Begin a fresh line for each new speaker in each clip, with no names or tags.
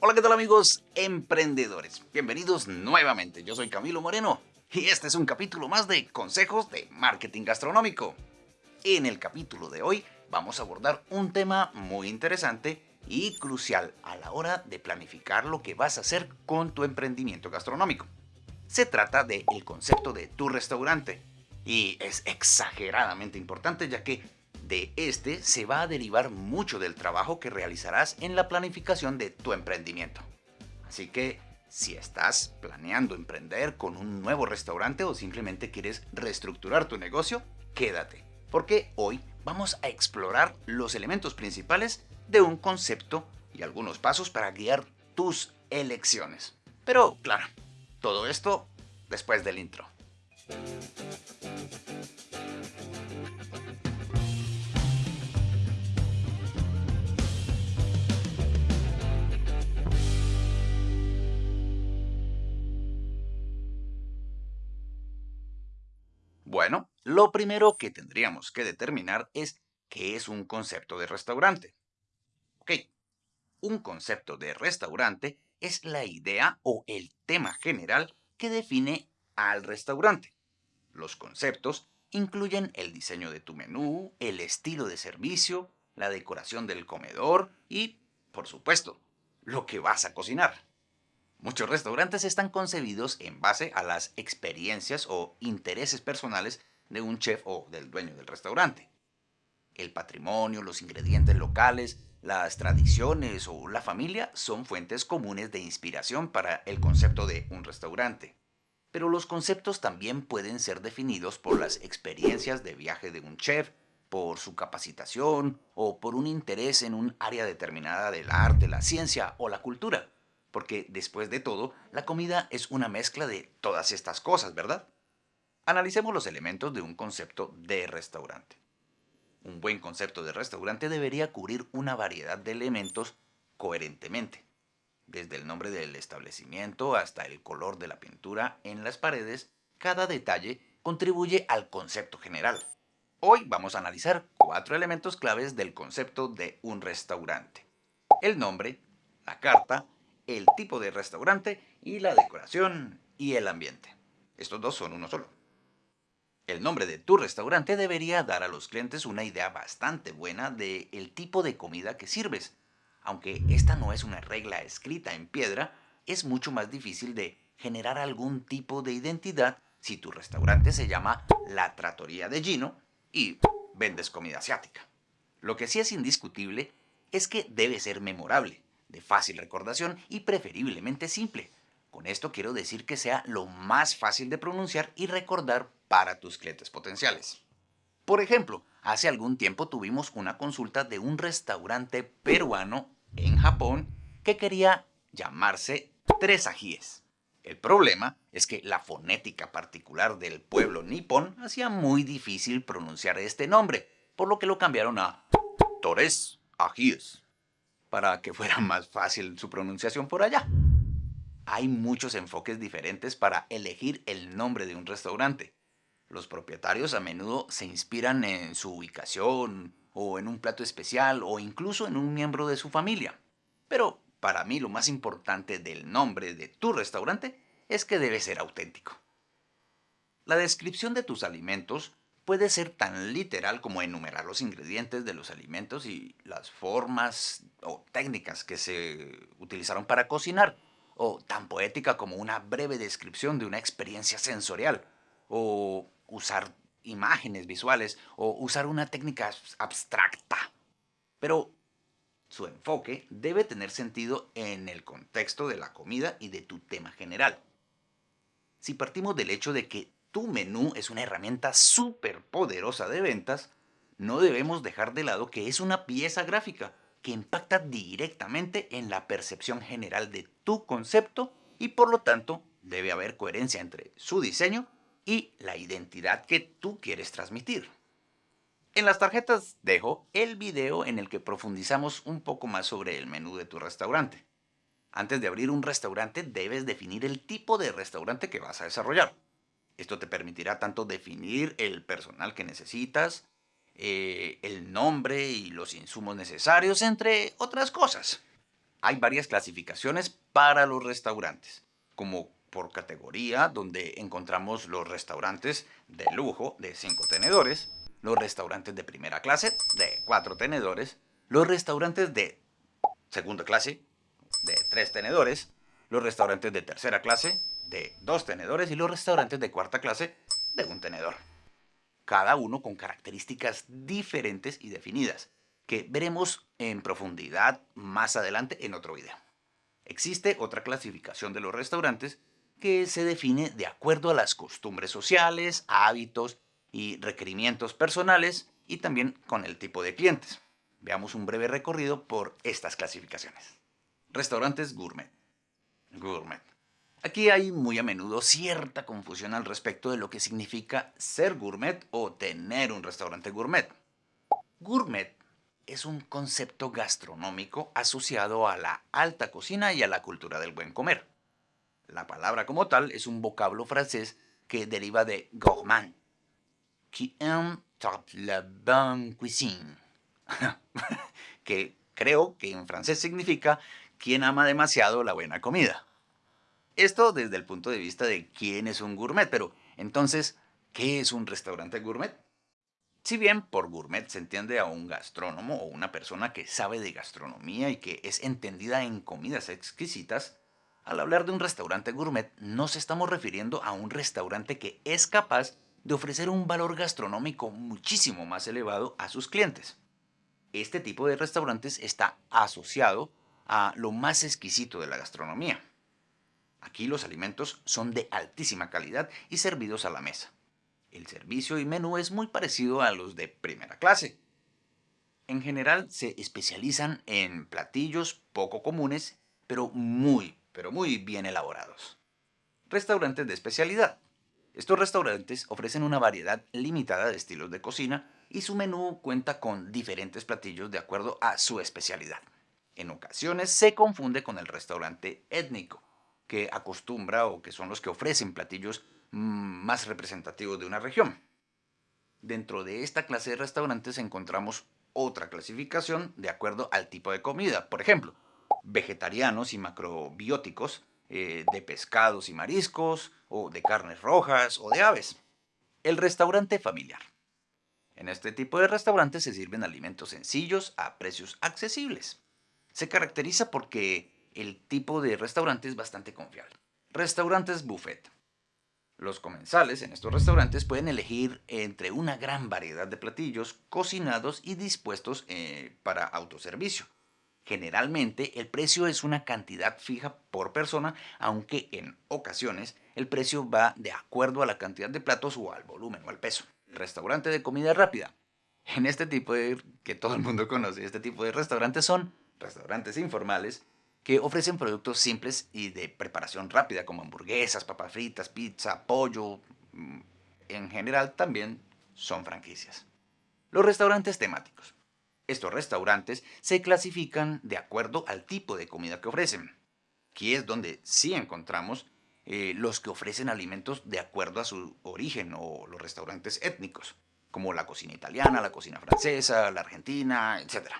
Hola, ¿qué tal amigos emprendedores? Bienvenidos nuevamente, yo soy Camilo Moreno y este es un capítulo más de Consejos de Marketing Gastronómico. En el capítulo de hoy vamos a abordar un tema muy interesante y crucial a la hora de planificar lo que vas a hacer con tu emprendimiento gastronómico. Se trata del concepto de tu restaurante y es exageradamente importante ya que de este se va a derivar mucho del trabajo que realizarás en la planificación de tu emprendimiento. Así que si estás planeando emprender con un nuevo restaurante o simplemente quieres reestructurar tu negocio, quédate, porque hoy vamos a explorar los elementos principales de un concepto y algunos pasos para guiar tus elecciones. Pero claro, todo esto después del intro. Bueno, lo primero que tendríamos que determinar es qué es un concepto de restaurante. Ok, un concepto de restaurante es la idea o el tema general que define al restaurante. Los conceptos incluyen el diseño de tu menú, el estilo de servicio, la decoración del comedor y, por supuesto, lo que vas a cocinar. Muchos restaurantes están concebidos en base a las experiencias o intereses personales de un chef o del dueño del restaurante. El patrimonio, los ingredientes locales, las tradiciones o la familia son fuentes comunes de inspiración para el concepto de un restaurante. Pero los conceptos también pueden ser definidos por las experiencias de viaje de un chef, por su capacitación o por un interés en un área determinada del arte, la ciencia o la cultura porque después de todo, la comida es una mezcla de todas estas cosas, ¿verdad? Analicemos los elementos de un concepto de restaurante. Un buen concepto de restaurante debería cubrir una variedad de elementos coherentemente, desde el nombre del establecimiento hasta el color de la pintura en las paredes, cada detalle contribuye al concepto general. Hoy vamos a analizar cuatro elementos claves del concepto de un restaurante. El nombre, la carta, el tipo de restaurante y la decoración y el ambiente. Estos dos son uno solo. El nombre de tu restaurante debería dar a los clientes una idea bastante buena de el tipo de comida que sirves. Aunque esta no es una regla escrita en piedra, es mucho más difícil de generar algún tipo de identidad si tu restaurante se llama La Tratoría de Gino y vendes comida asiática. Lo que sí es indiscutible es que debe ser memorable de fácil recordación y preferiblemente simple. Con esto quiero decir que sea lo más fácil de pronunciar y recordar para tus clientes potenciales. Por ejemplo, hace algún tiempo tuvimos una consulta de un restaurante peruano en Japón que quería llamarse Tres Ajíes. El problema es que la fonética particular del pueblo nipón hacía muy difícil pronunciar este nombre, por lo que lo cambiaron a Torres Ajíes para que fuera más fácil su pronunciación por allá. Hay muchos enfoques diferentes para elegir el nombre de un restaurante. Los propietarios a menudo se inspiran en su ubicación, o en un plato especial, o incluso en un miembro de su familia. Pero para mí lo más importante del nombre de tu restaurante es que debe ser auténtico. La descripción de tus alimentos puede ser tan literal como enumerar los ingredientes de los alimentos y las formas o técnicas que se utilizaron para cocinar, o tan poética como una breve descripción de una experiencia sensorial, o usar imágenes visuales, o usar una técnica abstracta. Pero su enfoque debe tener sentido en el contexto de la comida y de tu tema general. Si partimos del hecho de que tu menú es una herramienta súper poderosa de ventas, no debemos dejar de lado que es una pieza gráfica que impacta directamente en la percepción general de tu concepto y por lo tanto debe haber coherencia entre su diseño y la identidad que tú quieres transmitir. En las tarjetas dejo el video en el que profundizamos un poco más sobre el menú de tu restaurante. Antes de abrir un restaurante debes definir el tipo de restaurante que vas a desarrollar. Esto te permitirá tanto definir el personal que necesitas, eh, el nombre y los insumos necesarios, entre otras cosas. Hay varias clasificaciones para los restaurantes, como por categoría, donde encontramos los restaurantes de lujo de 5 tenedores, los restaurantes de primera clase de 4 tenedores, los restaurantes de segunda clase de 3 tenedores, los restaurantes de tercera clase de 2 tenedores y los restaurantes de cuarta clase de un tenedor. Cada uno con características diferentes y definidas, que veremos en profundidad más adelante en otro video. Existe otra clasificación de los restaurantes que se define de acuerdo a las costumbres sociales, hábitos y requerimientos personales y también con el tipo de clientes. Veamos un breve recorrido por estas clasificaciones. Restaurantes gourmet. Gourmet. Aquí hay muy a menudo cierta confusión al respecto de lo que significa ser gourmet o tener un restaurante gourmet. Gourmet es un concepto gastronómico asociado a la alta cocina y a la cultura del buen comer. La palabra como tal es un vocablo francés que deriva de gourmand, qui aime la bonne cuisine, que creo que en francés significa quien ama demasiado la buena comida. Esto desde el punto de vista de quién es un gourmet, pero entonces, ¿qué es un restaurante gourmet? Si bien por gourmet se entiende a un gastrónomo o una persona que sabe de gastronomía y que es entendida en comidas exquisitas, al hablar de un restaurante gourmet, nos estamos refiriendo a un restaurante que es capaz de ofrecer un valor gastronómico muchísimo más elevado a sus clientes. Este tipo de restaurantes está asociado a lo más exquisito de la gastronomía. Aquí los alimentos son de altísima calidad y servidos a la mesa. El servicio y menú es muy parecido a los de primera clase. En general se especializan en platillos poco comunes, pero muy, pero muy bien elaborados. Restaurantes de especialidad. Estos restaurantes ofrecen una variedad limitada de estilos de cocina y su menú cuenta con diferentes platillos de acuerdo a su especialidad. En ocasiones se confunde con el restaurante étnico, que acostumbra o que son los que ofrecen platillos mm, más representativos de una región. Dentro de esta clase de restaurantes encontramos otra clasificación de acuerdo al tipo de comida. Por ejemplo, vegetarianos y macrobióticos, eh, de pescados y mariscos, o de carnes rojas o de aves. El restaurante familiar. En este tipo de restaurantes se sirven alimentos sencillos a precios accesibles. Se caracteriza porque el tipo de restaurante es bastante confiable. Restaurantes buffet. Los comensales en estos restaurantes pueden elegir entre una gran variedad de platillos cocinados y dispuestos eh, para autoservicio. Generalmente el precio es una cantidad fija por persona, aunque en ocasiones el precio va de acuerdo a la cantidad de platos o al volumen o al peso. Restaurante de comida rápida. En este tipo de, que todo el mundo conoce, este tipo de restaurantes son restaurantes informales que ofrecen productos simples y de preparación rápida como hamburguesas, papas fritas, pizza, pollo. Mm, en general también son franquicias. Los restaurantes temáticos. Estos restaurantes se clasifican de acuerdo al tipo de comida que ofrecen. Aquí es donde sí encontramos eh, los que ofrecen alimentos de acuerdo a su origen o los restaurantes étnicos, como la cocina italiana, la cocina francesa, la argentina, etc.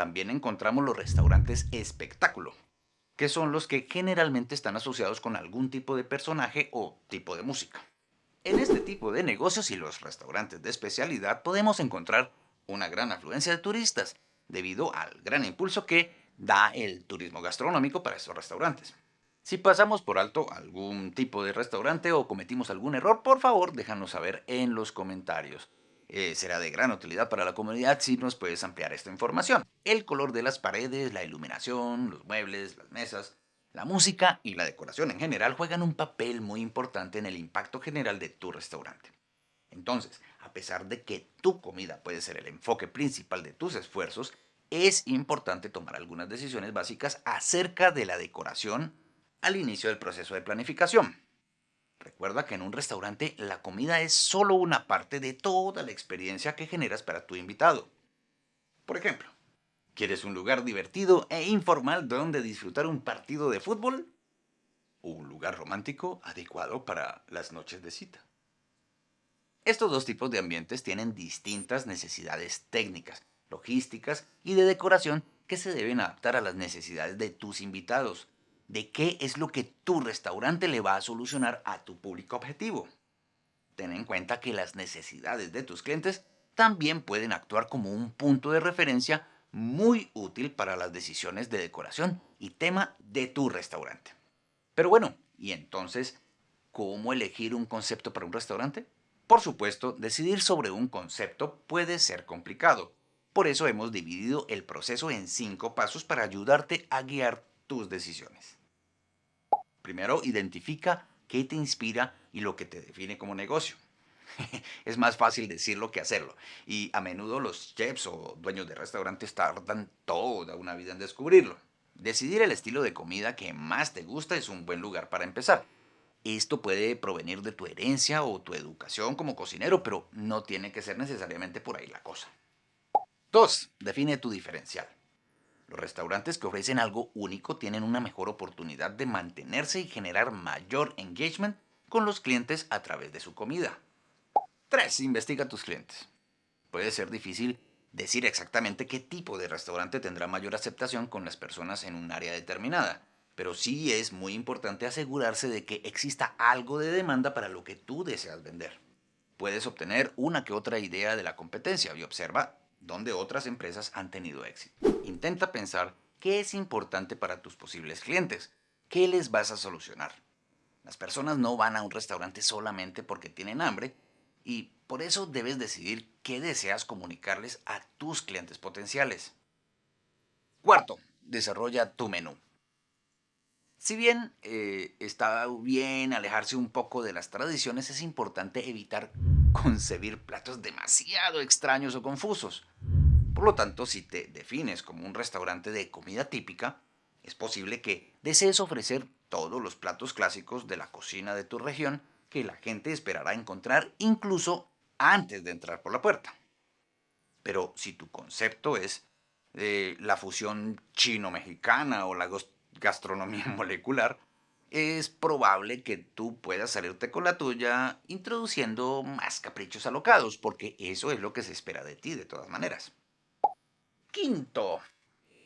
También encontramos los restaurantes espectáculo, que son los que generalmente están asociados con algún tipo de personaje o tipo de música. En este tipo de negocios y los restaurantes de especialidad podemos encontrar una gran afluencia de turistas, debido al gran impulso que da el turismo gastronómico para estos restaurantes. Si pasamos por alto algún tipo de restaurante o cometimos algún error, por favor déjanos saber en los comentarios. Eh, será de gran utilidad para la comunidad si nos puedes ampliar esta información. El color de las paredes, la iluminación, los muebles, las mesas, la música y la decoración en general juegan un papel muy importante en el impacto general de tu restaurante. Entonces, a pesar de que tu comida puede ser el enfoque principal de tus esfuerzos, es importante tomar algunas decisiones básicas acerca de la decoración al inicio del proceso de planificación. Recuerda que en un restaurante la comida es solo una parte de toda la experiencia que generas para tu invitado. Por ejemplo, ¿quieres un lugar divertido e informal donde disfrutar un partido de fútbol? ¿O un lugar romántico adecuado para las noches de cita? Estos dos tipos de ambientes tienen distintas necesidades técnicas, logísticas y de decoración que se deben adaptar a las necesidades de tus invitados, de qué es lo que tu restaurante le va a solucionar a tu público objetivo. Ten en cuenta que las necesidades de tus clientes también pueden actuar como un punto de referencia muy útil para las decisiones de decoración y tema de tu restaurante. Pero bueno, ¿y entonces cómo elegir un concepto para un restaurante? Por supuesto, decidir sobre un concepto puede ser complicado. Por eso hemos dividido el proceso en cinco pasos para ayudarte a guiar tus decisiones. Primero, identifica qué te inspira y lo que te define como negocio. es más fácil decirlo que hacerlo. Y a menudo los chefs o dueños de restaurantes tardan toda una vida en descubrirlo. Decidir el estilo de comida que más te gusta es un buen lugar para empezar. Esto puede provenir de tu herencia o tu educación como cocinero, pero no tiene que ser necesariamente por ahí la cosa. 2. Define tu diferencial. Los restaurantes que ofrecen algo único tienen una mejor oportunidad de mantenerse y generar mayor engagement con los clientes a través de su comida. 3. Investiga tus clientes. Puede ser difícil decir exactamente qué tipo de restaurante tendrá mayor aceptación con las personas en un área determinada, pero sí es muy importante asegurarse de que exista algo de demanda para lo que tú deseas vender. Puedes obtener una que otra idea de la competencia y observa dónde otras empresas han tenido éxito. Intenta pensar qué es importante para tus posibles clientes, qué les vas a solucionar. Las personas no van a un restaurante solamente porque tienen hambre, y por eso debes decidir qué deseas comunicarles a tus clientes potenciales. Cuarto, desarrolla tu menú. Si bien eh, está bien alejarse un poco de las tradiciones, es importante evitar concebir platos demasiado extraños o confusos. Por lo tanto, si te defines como un restaurante de comida típica, es posible que desees ofrecer todos los platos clásicos de la cocina de tu región que la gente esperará encontrar incluso antes de entrar por la puerta. Pero si tu concepto es eh, la fusión chino-mexicana o la gastronomía molecular, es probable que tú puedas salirte con la tuya introduciendo más caprichos alocados, porque eso es lo que se espera de ti de todas maneras. Quinto,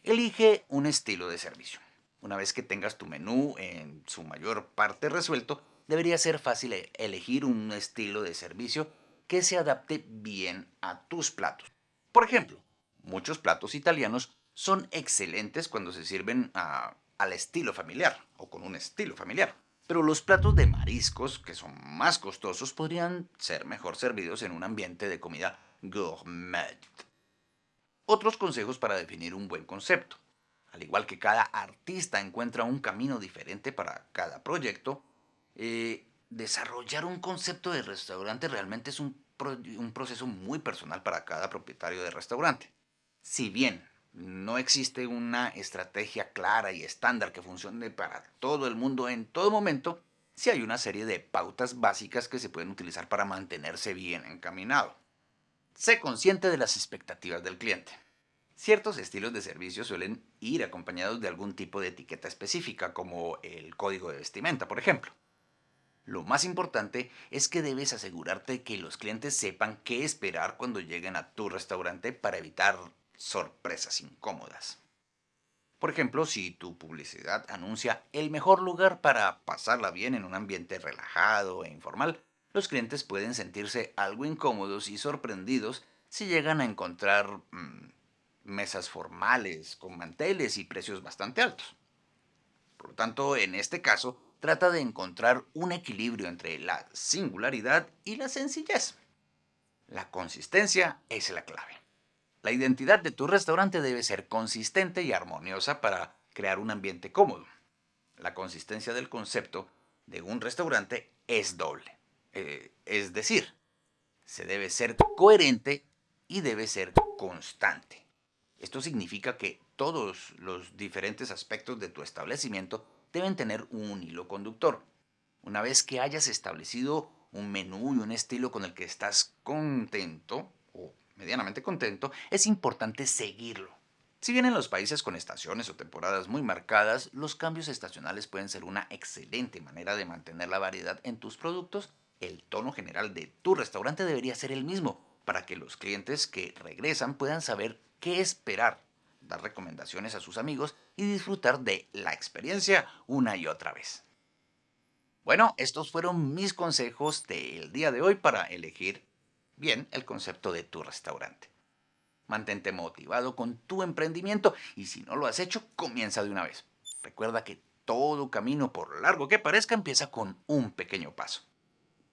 elige un estilo de servicio. Una vez que tengas tu menú en su mayor parte resuelto, debería ser fácil e-, elegir un estilo de servicio que se adapte bien a tus platos. Por ejemplo, muchos platos italianos son excelentes cuando se sirven al estilo familiar o con un estilo familiar. Pero los platos de mariscos, que son más costosos, podrían ser mejor servidos en un ambiente de comida gourmet. Otros consejos para definir un buen concepto. Al igual que cada artista encuentra un camino diferente para cada proyecto, eh, desarrollar un concepto de restaurante realmente es un, un proceso muy personal para cada propietario de restaurante. Si bien no existe una estrategia clara y estándar que funcione para todo el mundo en todo momento, sí hay una serie de pautas básicas que se pueden utilizar para mantenerse bien encaminado. Sé consciente de las expectativas del cliente. Ciertos estilos de servicio suelen ir acompañados de algún tipo de etiqueta específica, como el código de vestimenta, por ejemplo. Lo más importante es que debes asegurarte que los clientes sepan qué esperar cuando lleguen a tu restaurante para evitar sorpresas incómodas. Por ejemplo, si tu publicidad anuncia el mejor lugar para pasarla bien en un ambiente relajado e informal, los clientes pueden sentirse algo incómodos y sorprendidos si llegan a encontrar mm, mesas formales con manteles y precios bastante altos. Por lo tanto, en este caso, trata de encontrar un equilibrio entre la singularidad y la sencillez. La consistencia es la clave. La identidad de tu restaurante debe ser consistente y armoniosa para crear un ambiente cómodo. La consistencia del concepto de un restaurante es doble. Eh, es decir, se debe ser coherente y debe ser constante. Esto significa que todos los diferentes aspectos de tu establecimiento deben tener un hilo conductor. Una vez que hayas establecido un menú y un estilo con el que estás contento, medianamente contento, es importante seguirlo. Si bien en los países con estaciones o temporadas muy marcadas, los cambios estacionales pueden ser una excelente manera de mantener la variedad en tus productos el tono general de tu restaurante debería ser el mismo para que los clientes que regresan puedan saber qué esperar, dar recomendaciones a sus amigos y disfrutar de la experiencia una y otra vez. Bueno, estos fueron mis consejos del día de hoy para elegir bien el concepto de tu restaurante. Mantente motivado con tu emprendimiento y si no lo has hecho, comienza de una vez. Recuerda que todo camino, por largo que parezca, empieza con un pequeño paso.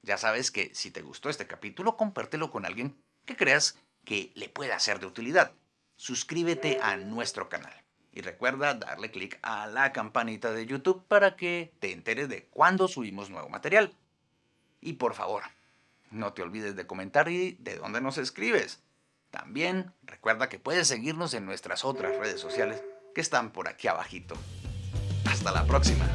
Ya sabes que si te gustó este capítulo, compártelo con alguien que creas que le pueda ser de utilidad. Suscríbete a nuestro canal. Y recuerda darle clic a la campanita de YouTube para que te enteres de cuando subimos nuevo material. Y por favor, no te olvides de comentar y de dónde nos escribes. También recuerda que puedes seguirnos en nuestras otras redes sociales que están por aquí abajito. Hasta la próxima.